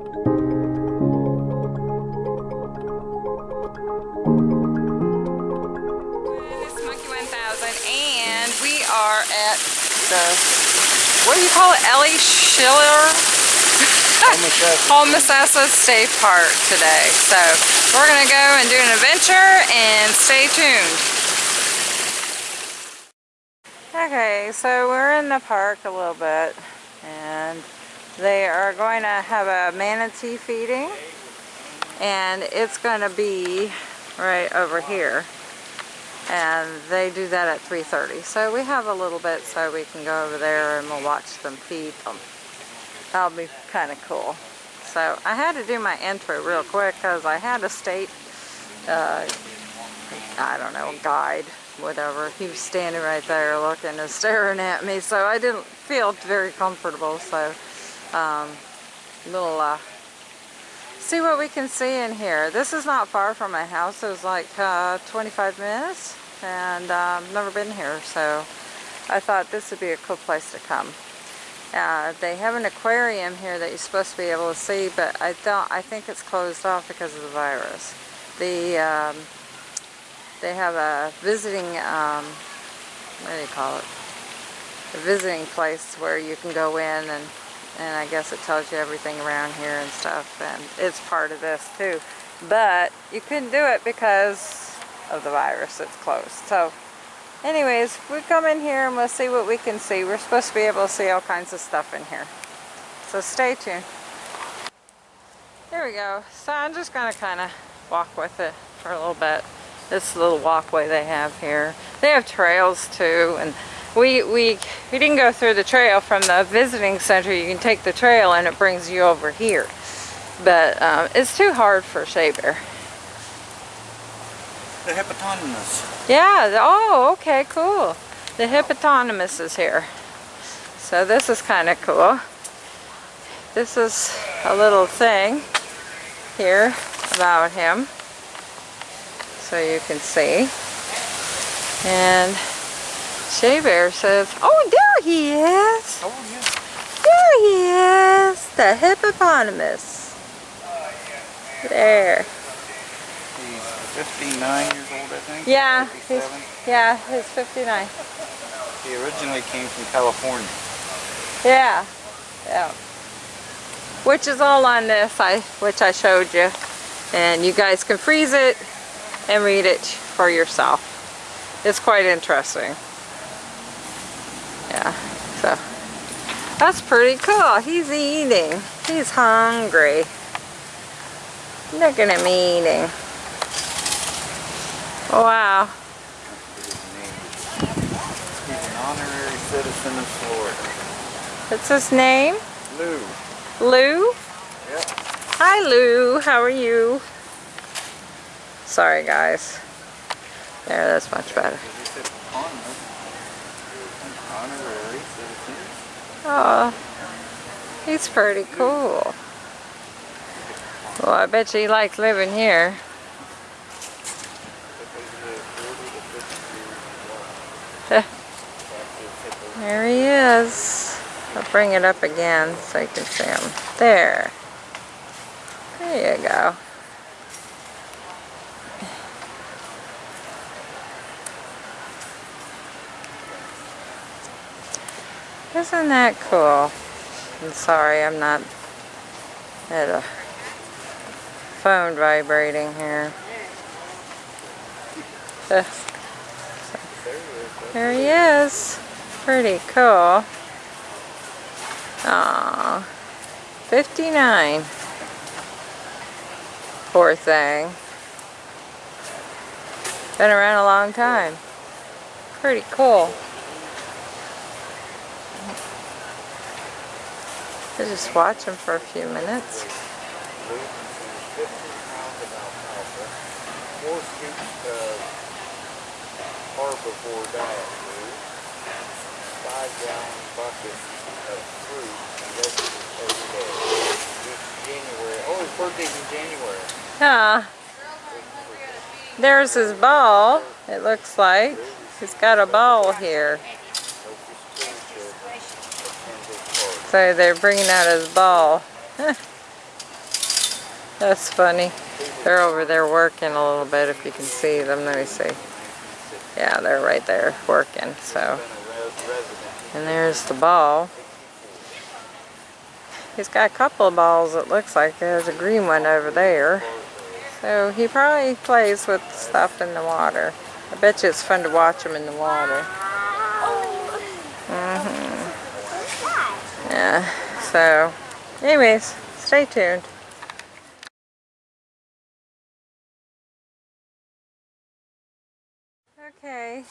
It's Monkey 1000 and we are at the, what do you call it, Ellie Schiller Homosassa State Park today. So we're gonna go and do an adventure and stay tuned. Okay, so we're in the park a little bit and they are going to have a manatee feeding and it's going to be right over here. And they do that at 3.30 so we have a little bit so we can go over there and we'll watch them feed them. That'll be kind of cool. So I had to do my intro real quick because I had a state uh, I don't know guide whatever. He was standing right there looking and staring at me so I didn't feel very comfortable so um, we'll uh, see what we can see in here. This is not far from my house. It was like uh, 25 minutes and um, I've never been here so I thought this would be a cool place to come. Uh, they have an aquarium here that you're supposed to be able to see but I don't I think it's closed off because of the virus. The um, they have a visiting um, what do you call it? A visiting place where you can go in and and I guess it tells you everything around here and stuff and it's part of this too. But you couldn't do it because of the virus it's closed. So anyways we come in here and we'll see what we can see. We're supposed to be able to see all kinds of stuff in here. So stay tuned. Here we go. So I'm just gonna kind of walk with it for a little bit. This little walkway they have here. They have trails too and we, we, we didn't go through the trail from the visiting center. You can take the trail and it brings you over here. But um, it's too hard for Shea Bear. The hippopotamus. Yeah, oh, okay, cool. The hippopotamus is here. So this is kind of cool. This is a little thing here about him. So you can see. And Shea Bear says, oh, there he is. Oh, yeah. There he is. The hippopotamus. There. He's 59 years old, I think. Yeah, he's, yeah, he's 59. He originally came from California. Yeah, yeah. Which is all on this, I which I showed you. And you guys can freeze it and read it for yourself. It's quite interesting. Yeah, so that's pretty cool. He's eating. He's hungry. Look at him eating. Wow. He's an honorary citizen of Florida. What's his name? Lu. Lu? Yep. Hi Lu, how are you? Sorry guys. There, that's much better. Honorary. An honorary citizen. Oh, he's pretty cool. Well, I bet you he likes living here. There he is. I'll bring it up again so you can see him. There. There you go. Isn't that cool? I'm sorry, I'm not at a phone vibrating here. Uh, there he is. Pretty cool. Aw. 59. Poor thing. Been around a long time. Pretty cool. I just watch him for a few minutes. Lu consumes 15 pounds of alfalfa, four scoops of five of fruit and vegetables. Oh, his birthday's in January. There's his ball, it looks like. He's got a ball here. So they're bringing out his ball. That's funny. They're over there working a little bit if you can see them. Let me see. Yeah, they're right there working. So, and there's the ball. He's got a couple of balls it looks like. There's a green one over there. So he probably plays with stuff in the water. I bet you it's fun to watch him in the water. Yeah, so anyways, stay tuned. Okay,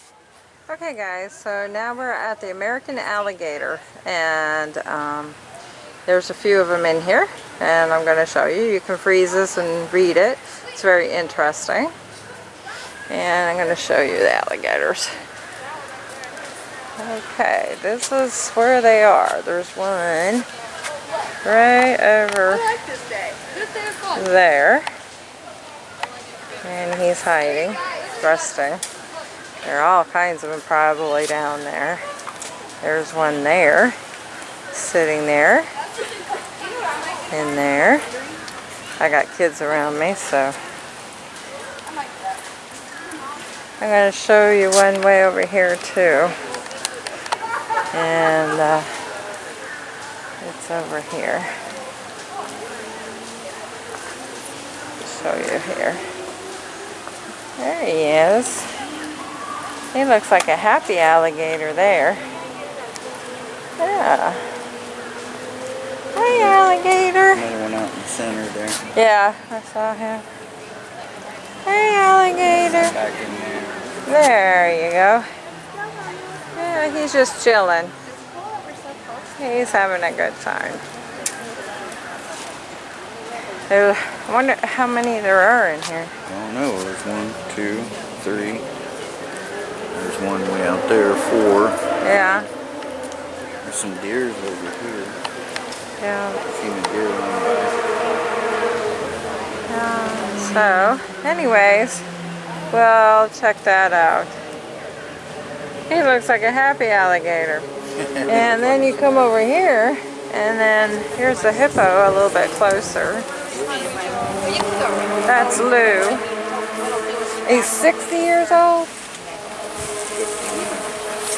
okay guys, so now we're at the American Alligator and um, there's a few of them in here and I'm going to show you. You can freeze this and read it. It's very interesting. And I'm going to show you the alligators. Okay, this is where they are. There's one right over there. And he's hiding, resting. There are all kinds of them probably down there. There's one there, sitting there, in there. I got kids around me, so I'm going to show you one way over here too. And uh, it's over here. show you here. There he is. He looks like a happy alligator there. Yeah. Hi, alligator. Another one out in the center there. Yeah, I saw him. Hey, alligator. Back in there. There you go. Yeah, he's just chilling. He's having a good time. I wonder how many there are in here. I don't know. There's one, two, three. There's one way out there, four. Yeah, There's some deers over here. yeah. Seen a deer on there. So, anyways, well, check that out. He looks like a happy alligator. And then you come over here, and then here's the hippo a little bit closer. That's Lu. He's 60 years old?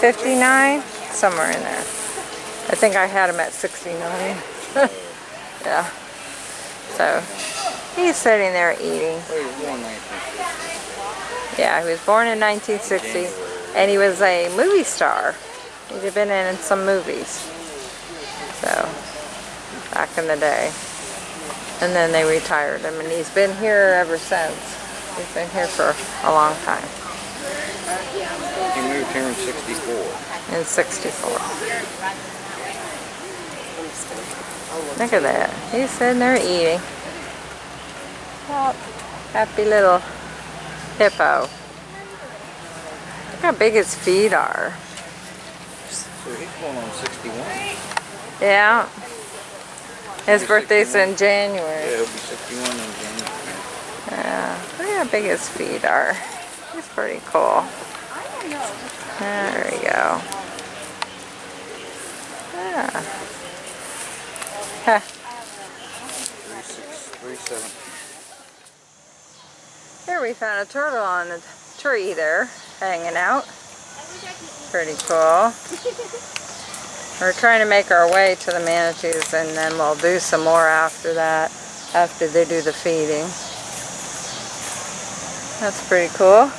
59? Somewhere in there. I think I had him at 69. yeah. So, he's sitting there eating. He was born 1950. Yeah, he was born in 1960, and he was a movie star. He'd been in some movies. So, back in the day. And then they retired him, and he's been here ever since. He's been here for a long time, He moved here in 64. in 64. Look at that. He's sitting there eating. Oh, happy little hippo. Look how big his feet are. So he's going on 61. Yeah. His birthday's 61. in January. Yeah, he'll be 61 in January. Yeah. Look how big his feet are. He's pretty cool. There we go. Yeah. Huh. 36, 37. Here we found a turtle on the tree there, hanging out. Pretty cool. We're trying to make our way to the manatees and then we'll do some more after that, after they do the feeding. That's pretty cool.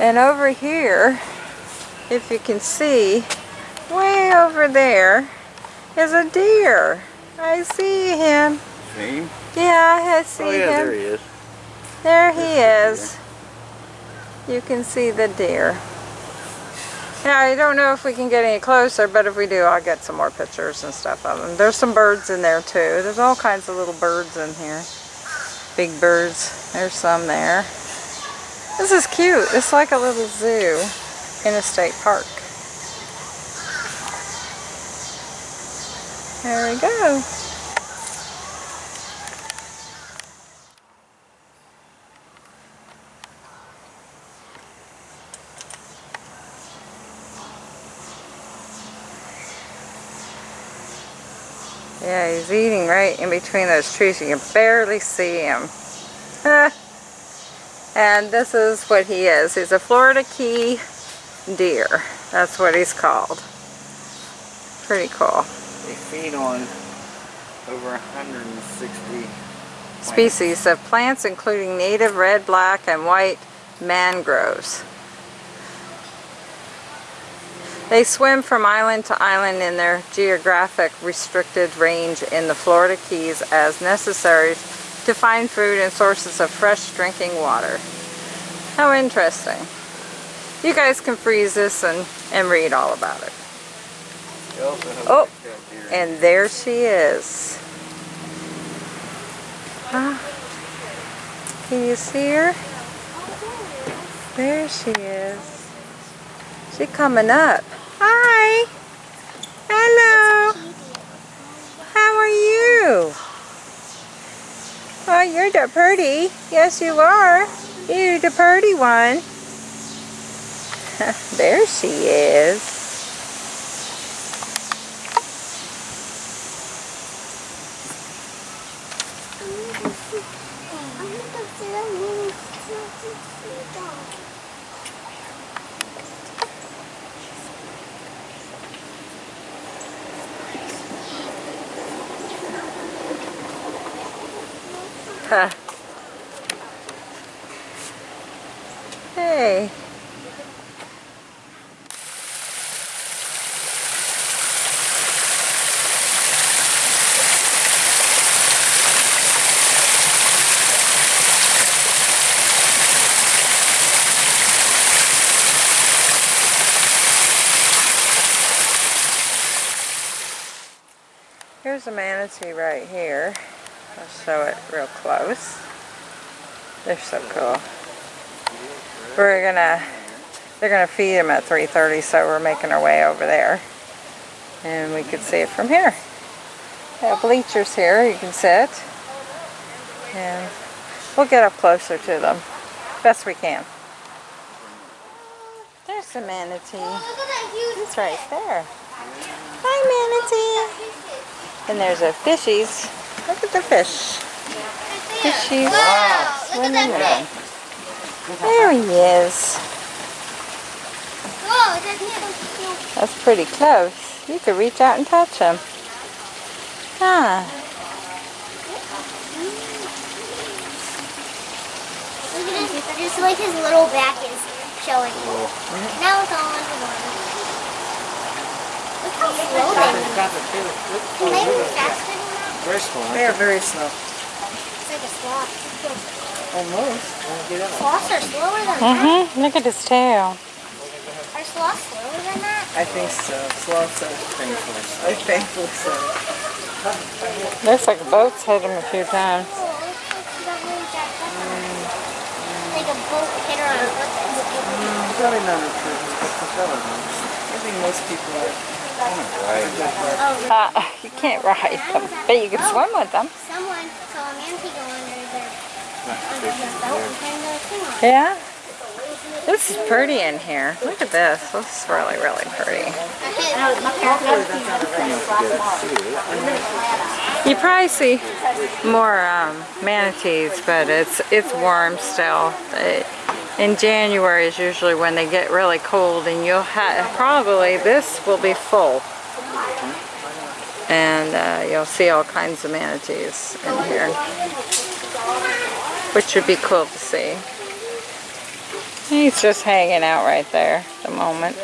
And over here, if you can see, way over there is a deer. I see him. See him? Yeah, I see him. Oh yeah, him. there he is. There he There's is. You can see the deer. Now, I don't know if we can get any closer, but if we do, I'll get some more pictures and stuff of them. There's some birds in there too. There's all kinds of little birds in here. Big birds. There's some there. This is cute. It's like a little zoo in a state park. There we go. Yeah, he's eating right in between those trees. You can barely see him. and this is what he is. He's a Florida Key deer. That's what he's called. Pretty cool. They feed on over 160 plants. Species of plants including native red, black, and white mangroves. They swim from island to island in their geographic restricted range in the Florida Keys as necessary to find food and sources of fresh drinking water. How interesting. You guys can freeze this and, and read all about it. Oh. And there she is. Huh? Can you see her? There she is. She coming up. Hi. Hello. How are you? Oh, you're the pretty. Yes, you are. You're the pretty one. there she is. Hey. Here's a manatee right here. I'll show it real close. They're so cool. We're gonna, they're gonna feed them at 3.30, so we're making our way over there. And we can see it from here. They have bleachers here, you can sit. And we'll get up closer to them, best we can. There's a manatee. It's right there. Hi, manatee. And there's a fishies. Look at the fish. Fishies swimming in them. There he is. That's pretty close. You could reach out and touch him. Huh. Just like his little back is showing. Now it's all underwater. Look how slow they move. Can they move faster than that? Very small. They are very slow. It's like a sloth. Almost. Sloths are slower than that. Mm-hmm. Look at his tail. Are sloths slower than that? I think so. Sloths are Thankfully. I thankfully so. Looks like a boat's hit him a few times. Oh, like she got really jacked a boat hit her on purpose. Probably not a prison, but propeller boats. I think most people are. Right. Oh, Uh, you can't ride them, but you can swim with them. someone saw a manatee go under their, under the boat and turned the thing on. Yeah. This is pretty in here. Look at this. This is really, really pretty. You probably see more um, manatees, but it's it's warm still. It- in January is usually when they get really cold, and you'll have probably this will be full, and uh, you'll see all kinds of manatees in here, which would be cool to see. He's just hanging out right there at the moment.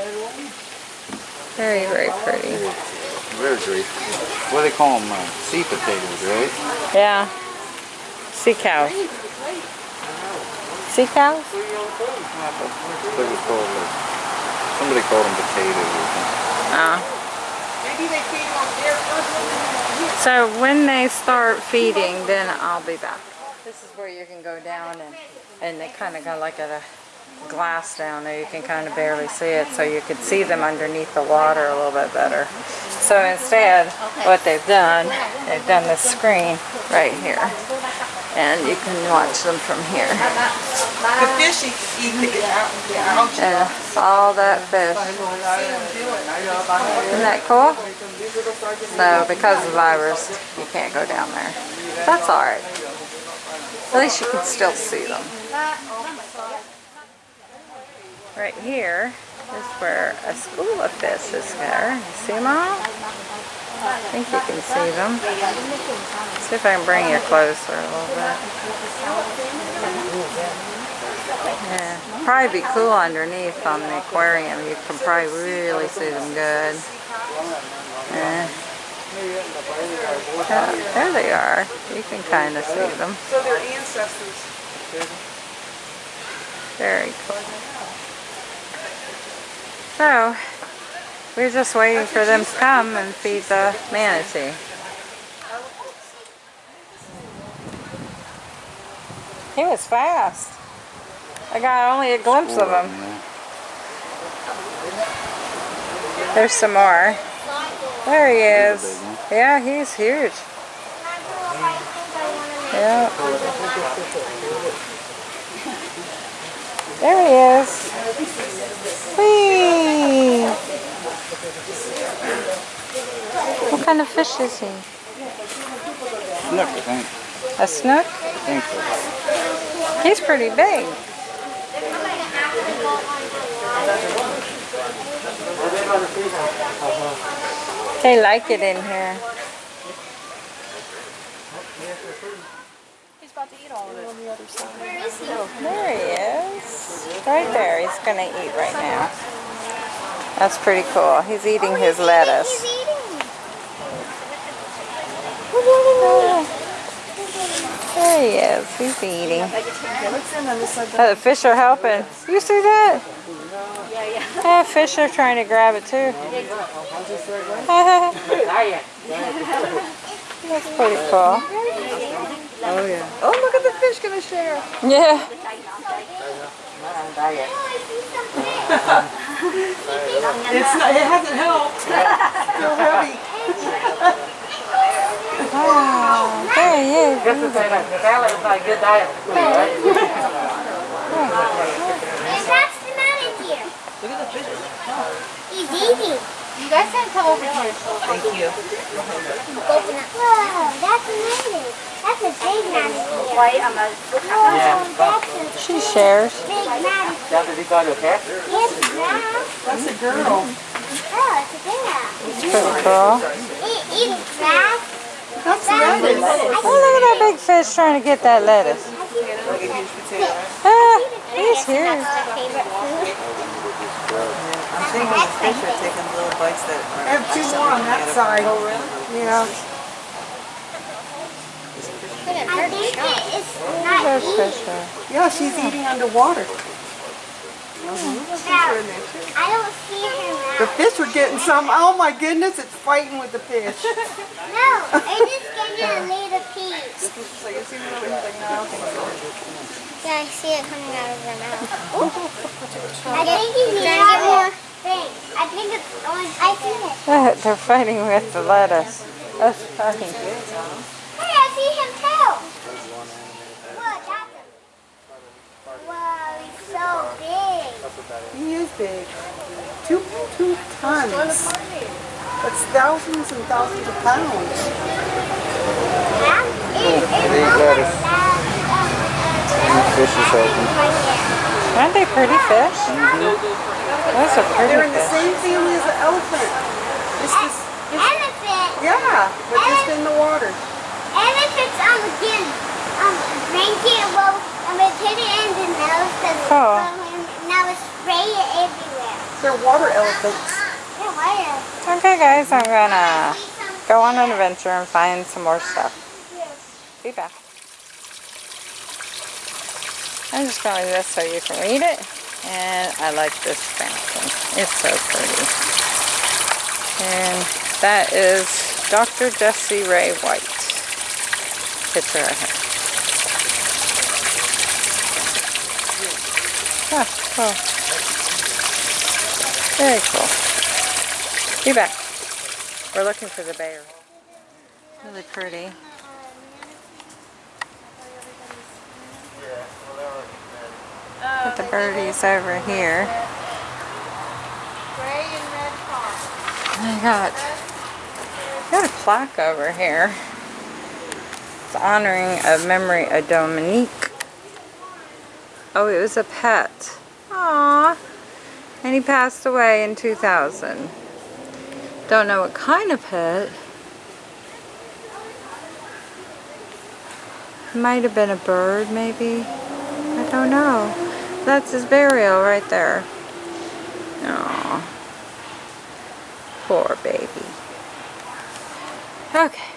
Very, very pretty. Very great. What do they call them? Uh, sea potatoes, right? Yeah. Sea cows. Sea cows? They was called like, somebody called them potatoes or something. Oh. Ah. So when they start feeding, then I'll be back. This is where you can go down and, and they kind of got like a glass down there. You can kind of barely see it, so you could see them underneath the water a little bit better. So instead, what they've done, they've done this screen right here. And you can watch them from here. The fish eat, the. And all that fish. Isn't that cool? So because of the virus, you can't go down there. That's alright. At least you can still see them. Right here is where a school of fish is there. You see them all? I think you can see them. See if I can bring you closer a little bit. Yeah, probably be cool underneath on the aquarium. You can probably really see them good. Yeah. Yeah, there they are. You can kind of see them. So their ancestors. Very cool. So, we're just waiting for them to come and feed the manatee. He was fast. I got only a glimpse of him. There's some more. There he is. Yeah, he's huge. Yeah. There he is. Whee! What kind of fish is he? Snook, I think. A snook? I think so. He's pretty big. They like it in here. He's about to eat all of it on the other side. Where is he? There he is. Right there. He's going to eat right now. That's pretty cool. He's eating his lettuce. He's eating. There he is. He's eating. What's in on this side? Oh, the fish are helping. You see that? Yeah, fish are trying to grab it too. That's pretty cool. Oh yeah. Oh, look at the fish gonna share. Yeah. It's not, it hasn't helped. Still heavy. Oh, there he is. And that's the manatee. Look at the fish. He's eating. Guys gotta come over here. Thank you. Whoa, that's amazing. That's a big manatee. Wait, I'm a. That's a She shares. big manatee. Yes, crab. That's a girl. Oh, it's a girl. Pretty cool. Eat, eat crab. That's That's lettuce. Oh, look at that big fish trying to get that lettuce. Ah, he's here. Favorite food. I'm the fish are taking little bites that are. I have two more on that side. Oh, really? Yeah. I think it is not There's eating. fish there. Yeah, she's eating underwater. Now, I don't see her The fish are getting some. Oh my goodness, it's fighting with the fish. No, I just getting a little piece. so you see what I'm like, no, I don't think so. Yeah, I see it coming out of her mouth. I think he's eating one more thing. I think it's on. I see it. They're fighting with the lettuce. That's funny. Hey, I see him too. Whoa, that's a... Wow, he's so big. He is big. Two, two tons. That's thousands and thousands of pounds. Yeah? It, it They eat looks lettuce. like. Uh, uh, fish is helping. Aren't they pretty fish? Mm-hmm. Those are pretty They're in the fish. same family as the elephant. It's this, Elephant. yeah, but just in the water. Elephants um again um drink it well um we put it in the nose because Oh. now we spray it everywhere. They're water elephants. Yeah, why? Okay guys, I'm gonna go on an adventure and find some more stuff. Be back. I'm just going to leave this so you can read it. And I like this fountain. It's so pretty. And that is Dr. Jessie Ray White. Picture of her. Ah, cool. Very cool. Be back. We're looking for the bear. Really pretty. Put the birdies over here. I got, got a plaque over here. It's honoring a memory of Dominique. Oh, it was a pet. Aww. And he passed away in 2000. Don't know what kind of pet. Might have been a bird, maybe. I don't know. That's his burial right there. Oh, Poor baby. Okay.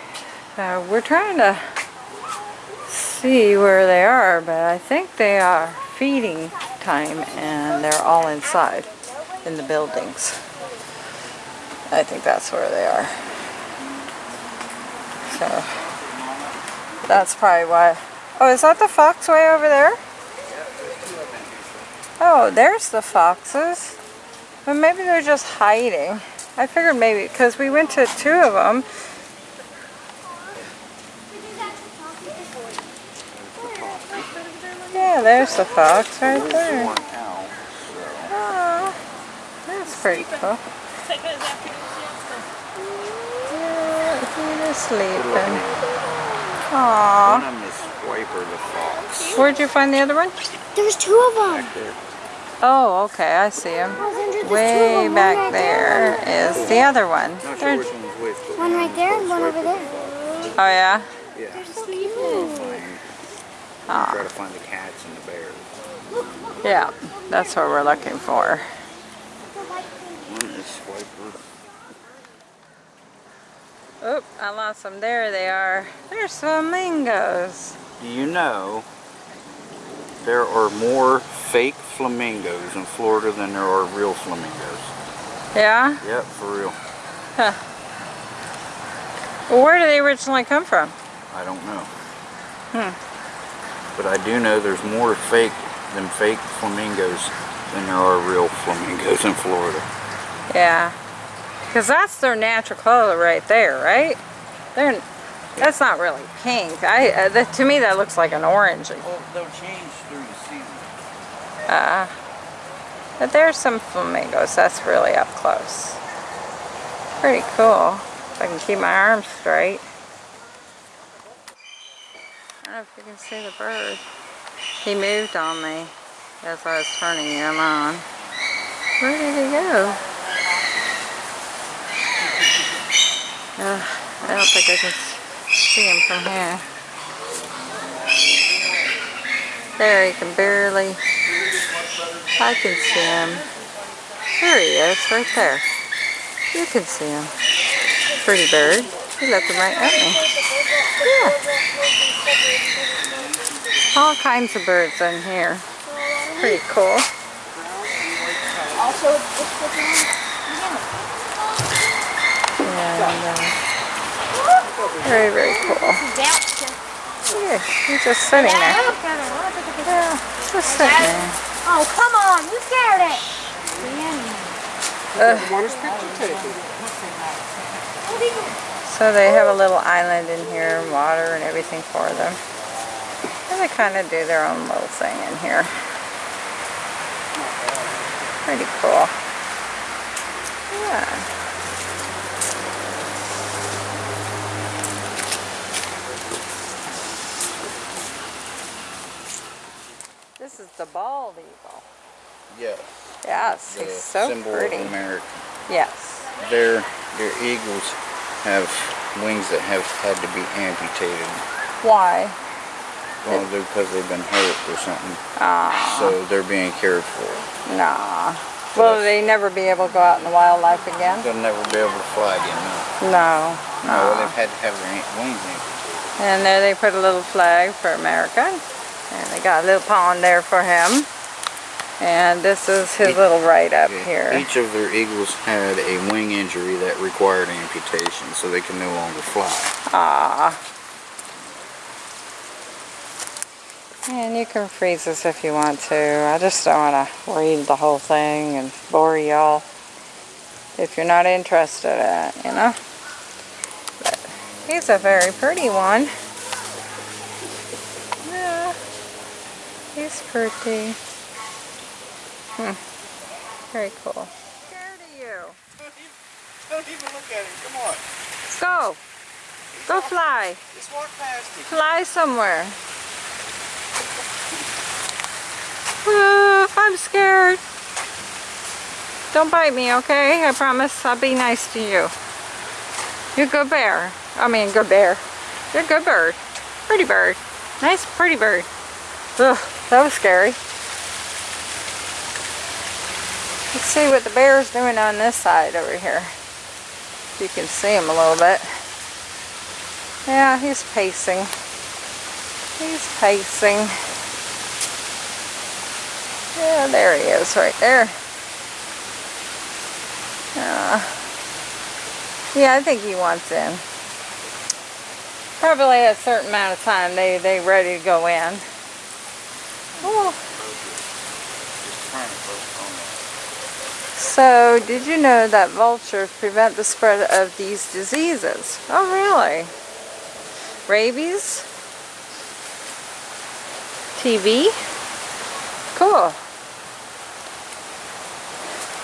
So we're trying to see where they are, but I think they are feeding time and they're all inside in the buildings. I think that's where they are. So that's probably why. Oh, is that the fox way over there? Oh, there's the foxes. But maybe they're just hiding. I figured maybe because we went to two of them. Yeah, there's the fox right there. One. Oh, that's pretty cool. Yeah, he is sleeping. Aww. Of them is Swiper the fox. Where'd you find the other one? There's two of them. Back there. Oh, okay, I see him. Way back there is the other one. Not sure which one's which. One right there and one over there. Oh yeah? Yeah. So We'll cute. find- Try to find the cats and the bears. Yeah, that's what we're looking for. One is Swiper. Oop, I lost them. There they are. They're flamingos. Do you know there are more fake flamingos in Florida than there are real flamingos? Yeah? Yep, for real. Well, where do they originally come from? I don't know. Hmm. But I do know there's more fake than fake flamingos than there are real flamingos in Florida. Yeah. Because that's their natural color right there, right? They're, that's not really pink. I, uh, that, to me, that looks like an orange. Well, they'll change through the season. Uh, but there's some flamingos. That's really up close. Pretty cool. If I can keep my arms straight. I don't know if you can see the bird. He moved on me as I was turning him on. Where did he go? Uh, I don't think I can see him from here. There, he can barely I can see him. There he is, right there. You can see him. Pretty bird. He's looking right at me. Yeah. All kinds of birds in here. Pretty cool. Also, looking And, uh, very, very cool. Yeah, he's just sitting there. Yeah, just sitting there. Oh, come on, you scared it. Uh, Want his picture taken? So they have a little island in here, and water and everything for them. And they kind of do their own little thing in here. Pretty cool. Yeah. This is the bald eagle. Yes. Yes, The he's so symbol pretty. of America. Yes. Their, their eagles have wings that have had to be amputated. Why? Well, because they've been hurt or something. Ah, So they're being cared for. nah. Will they never be able to go out in the wildlife again? They'll never be able to fly again. No. No. No, no. they've had to have their wings amputated. And there they put a little flag for America. They got a little pond there for him. And this is his Each- little write-up Yeah, here. Each of their eagles had a wing injury that required amputation, so they can no longer fly. Ah. And you can freeze this if you want to. I just don't want to read the whole thing and bore y'all if you're not interested in it, you know? But he's a very pretty one. Yeah. He's pretty. Very cool. Scared of you. Don't even look at him. Come on. Let's go. Go fly. Just walk past him. Fly somewhere. Ah, I'm scared. Don't bite me, okay? I promise I'll be nice to you. You're a good bear. I mean, good bear. You're a good bird. Pretty bird. Nice, pretty bird. Ugh, that was scary. Let's see what the bear's doing on this side over here. You can see him a little bit. Yeah, he's pacing. He's pacing. Yeah, there he is right there. Uh, yeah, I think he wants in. Probably a certain amount of time they they ready to go in. Oh. So, did you know that vultures prevent the spread of these diseases? Oh, really? Rabies? TB? Cool.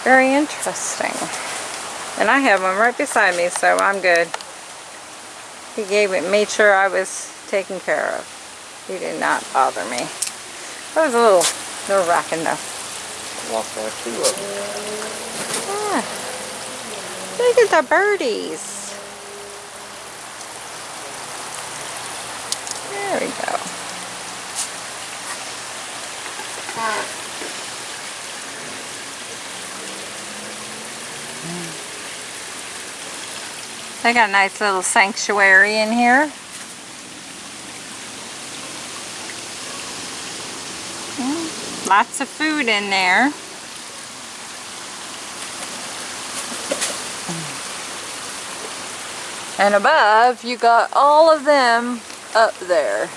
Very interesting. And I have one right beside me, so I'm good. He gave it, made sure I was taken care of. He did not bother me. That was a little nerve-wracking though. Walk by two of them. Ah, look at the birdies. There we go. They got a nice little sanctuary in here. Lots of food in there. And above, you got all of them up there.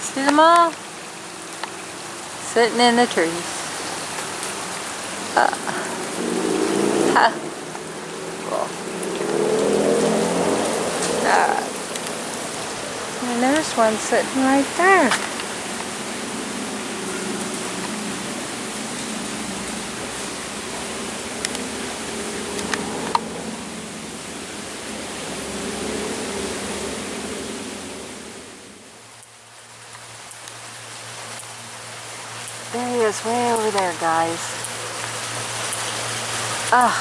See them all? Sitting in the trees. Uh, ha. Cool. Alright. And there's one sitting right there. Way over there, guys. Ugh.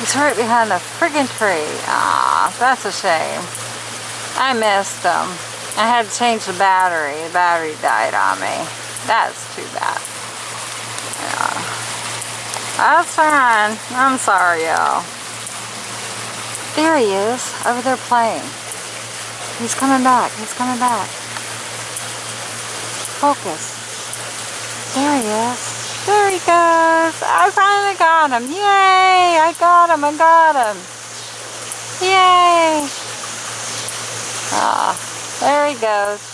He's right behind the friggin' tree. Ah, that's a shame. I missed him. I had to change the battery. The battery died on me. That's too bad. Yeah. That's fine. I'm sorry, y'all. There he is, over there playing. He's coming back. He's coming back. Focus. There he is. There he goes. I finally got him. Yay! I got him. I got him. Yay! Ah, there he goes.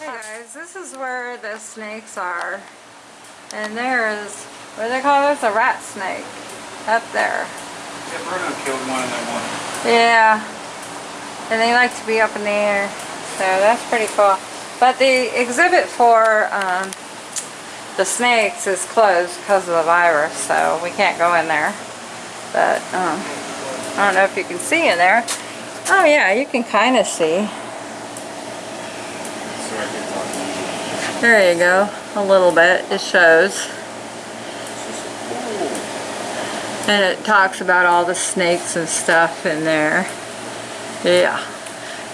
Hey guys, this is where the snakes are. And there's, what do they call this? A rat snake. Up there. Yeah, Bruno killed one and then one. Yeah. And they like to be up in the air. So that's pretty cool. But the exhibit for um, the snakes is closed because of the virus, so we can't go in there. But um, I don't know if you can see in there. Oh yeah, you can kind of see. Sorry, I get talking. There you go. A little bit. It shows. And it talks about all the snakes and stuff in there. Yeah.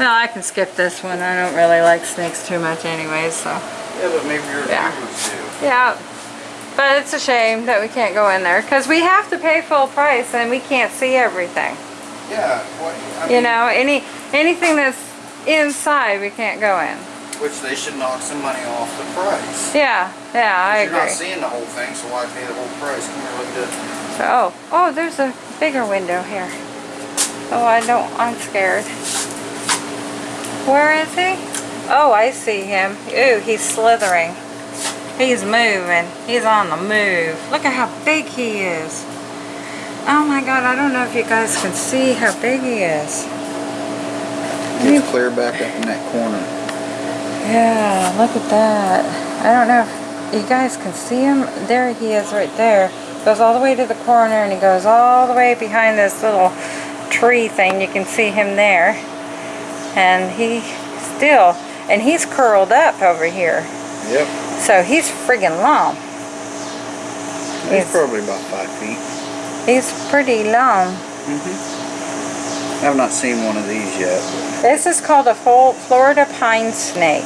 Well, I can skip this one. I don't really like snakes too much anyway, so. Yeah, but maybe your Yeah. viewers do. Yeah. But it's a shame that we can't go in there because we have to pay full price and we can't see everything. Yeah, what, I You know, any anything that's inside we can't go in. which they should knock some money off the price. Yeah, yeah, I You're not seeing the whole thing, so why pay the whole price? Come here, look at this. Oh, oh, there's a bigger window here. Oh, I don't, I'm scared. Where is he? Oh, I see him. Ooh, he's slithering. He's moving. He's on the move. Look at how big he is. Oh my god, I don't know if you guys can see how big he is. He's clear back up in that corner. Yeah, look at that. I don't know. if- you guys can see him. There he is right there. Goes all the way to the corner and he goes all the way behind this little tree thing. You can see him there. And he still, and he's curled up over here. Yep. So he's friggin' long. He's He's, probably about five feet. he's pretty long. Mm-hmm. I've not seen one of these yet. This is called a Florida pine snake.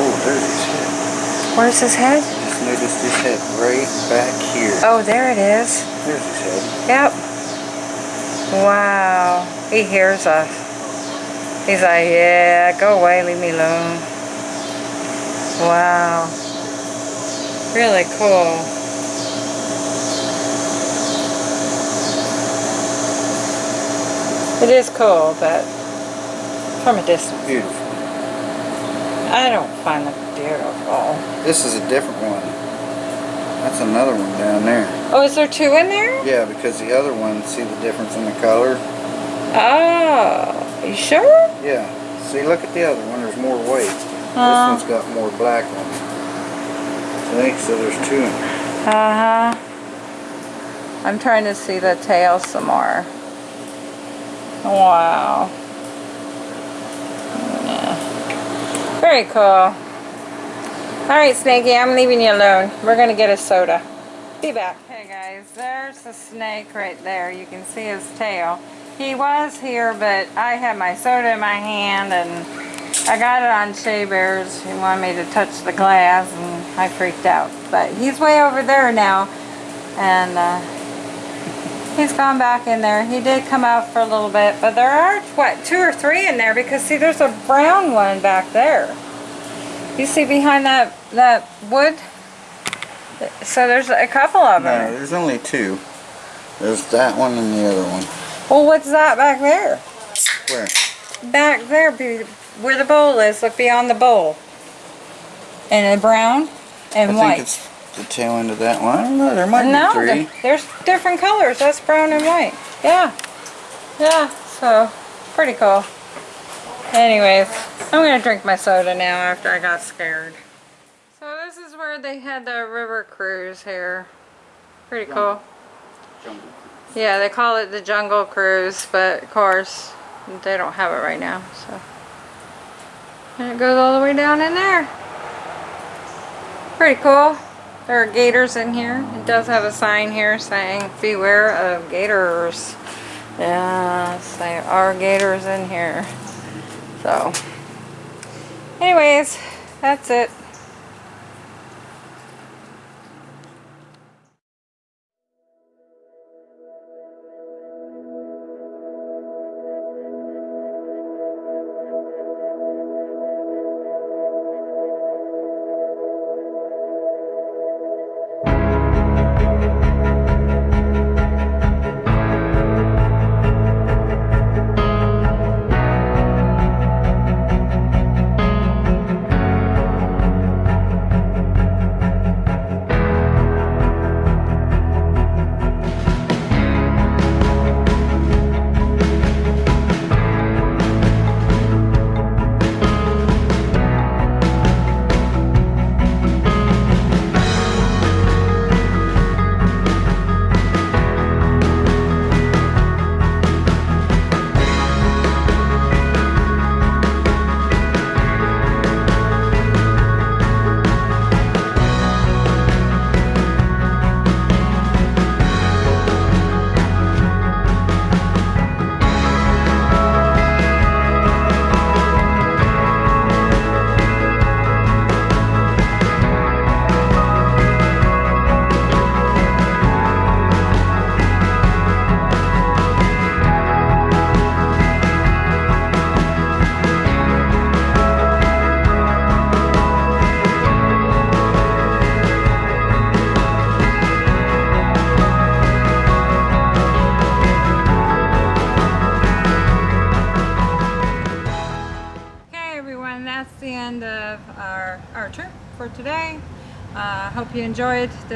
Oh, there's his head. Where's his head? Just noticed his head right back here. Oh, there it is. There's his head. Yep. Wow. He hears us. He's like, yeah, go away, leave me alone. Wow. Really cool. It is cool, but from a distance. Beautiful. I don't find them beautiful. This is a different one. That's another one down there. Oh, is there two in there? Yeah, because the other one, see the difference in the color? Oh, you sure? Yeah. See, look at the other one. There's more weight. Uh. This one's got more black on it. See? So there's two in there. Uh-huh. I'm trying to see the tail some more. Wow. Yeah. Very cool. Alright, Snakey, I'm leaving you alone. We're going to get a soda. Be back. Hey guys, there's the snake right there. You can see his tail. He was here, but I had my soda in my hand and I got it on Shea Bears. He wanted me to touch the glass and I freaked out. But he's way over there now and uh, he's gone back in there. He did come out for a little bit, but there are, what, two or three in there because see there's a brown one back there. You see behind that, that wood? So there's a couple of them. No, there's only two. There's that one and the other one. Well, what's that back there? Where? Back there, where the bowl is, look beyond the bowl. And a brown and I white. think it's the tail end of that one. I don't know. There might no, be three. th- there's different colors. That's brown and white. Yeah. Yeah, so pretty cool. Anyways, I'm going to drink my soda now after I got scared. So this is where they had the river cruise here. Pretty cool. Jungle. Yeah, they call it the Jungle Cruise, but of course, they don't have it right now, so. And it goes all the way down in there. Pretty cool. There are gators in here. It does have a sign here saying, beware of gators. Yes, there are gators in here. So, anyways, that's it.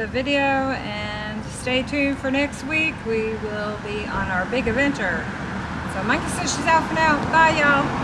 The video and stay tuned for next week. We will be on our big adventure. So Monkey says she's out for now. Bye, y'all.